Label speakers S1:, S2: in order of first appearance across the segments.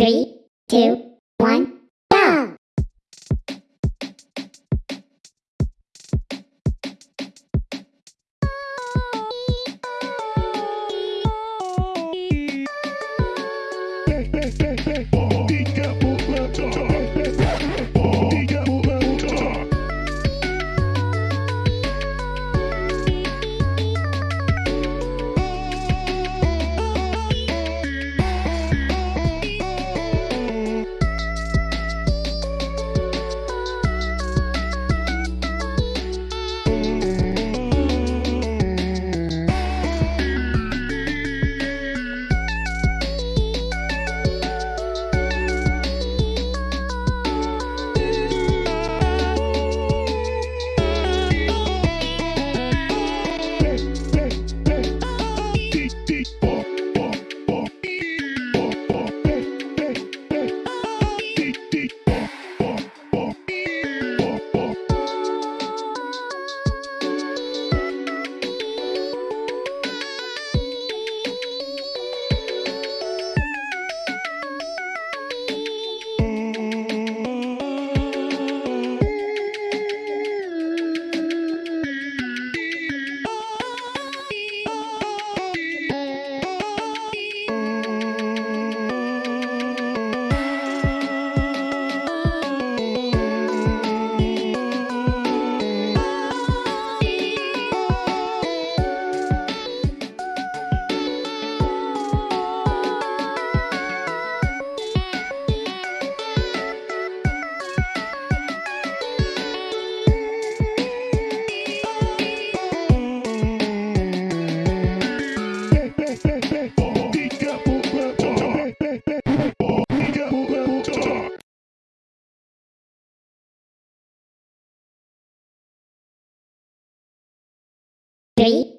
S1: Three, two, one, go!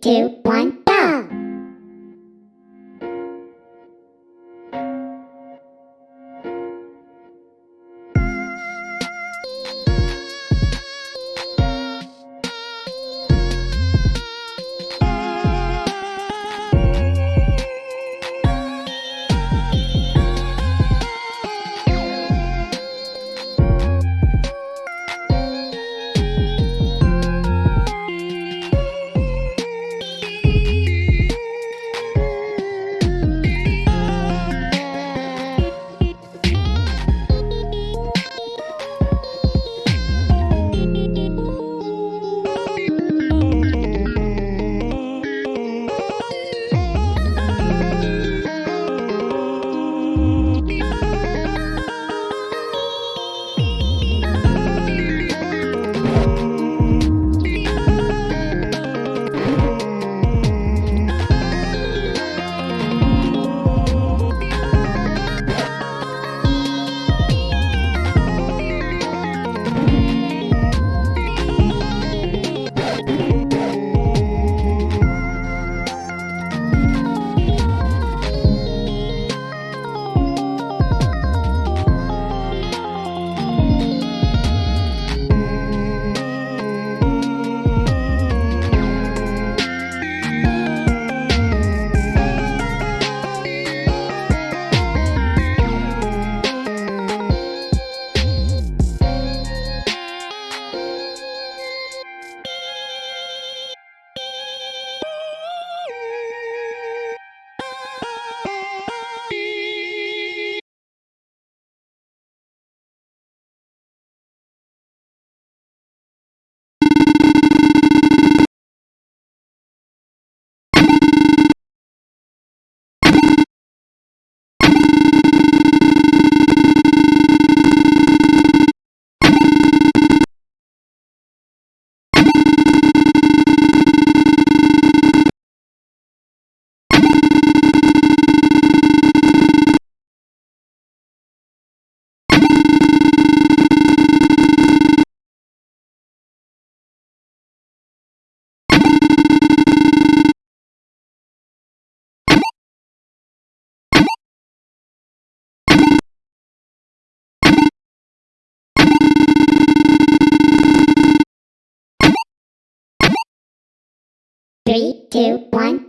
S1: Two, one, Three, two, one!